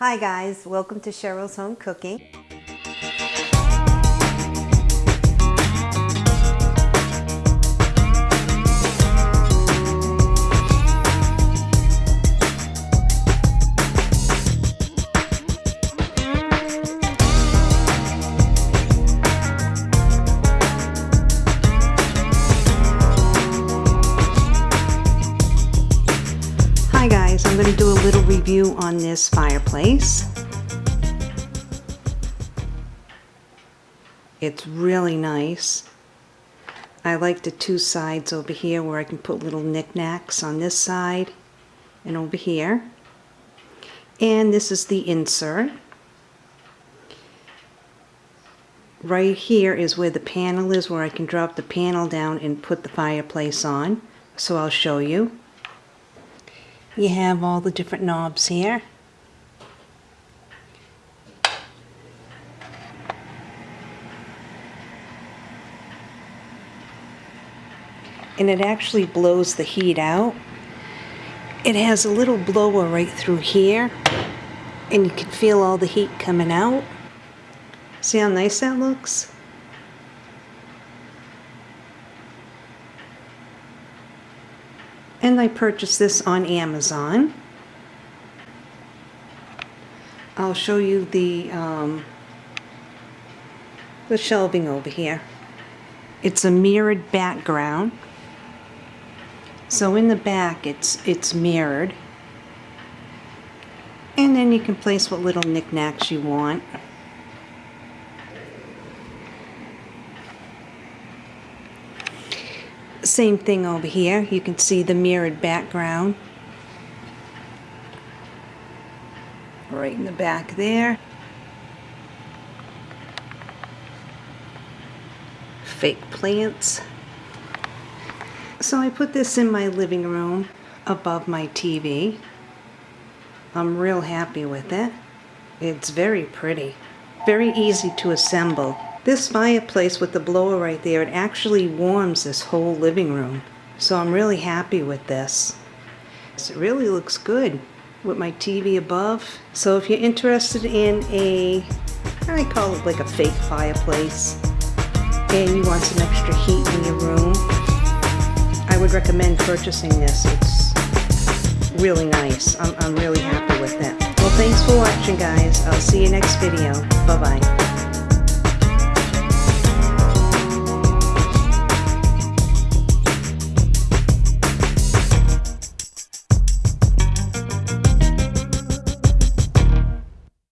Hi guys, welcome to Cheryl's Home Cooking. Going to do a little review on this fireplace. It's really nice. I like the two sides over here where I can put little knickknacks on this side and over here. And this is the insert. Right here is where the panel is where I can drop the panel down and put the fireplace on. So I'll show you. You have all the different knobs here. And it actually blows the heat out. It has a little blower right through here. And you can feel all the heat coming out. See how nice that looks? And I purchased this on Amazon. I'll show you the um, the shelving over here. It's a mirrored background. So in the back it's it's mirrored. And then you can place what little knickknacks you want. Same thing over here. You can see the mirrored background. Right in the back there. Fake plants. So I put this in my living room above my TV. I'm real happy with it. It's very pretty. Very easy to assemble. This fireplace with the blower right there, it actually warms this whole living room. So I'm really happy with this. It really looks good with my TV above. So if you're interested in a, I call it like a fake fireplace, and you want some extra heat in your room, I would recommend purchasing this. It's really nice. I'm, I'm really happy with it. Well, thanks for watching, guys. I'll see you next video. Bye-bye.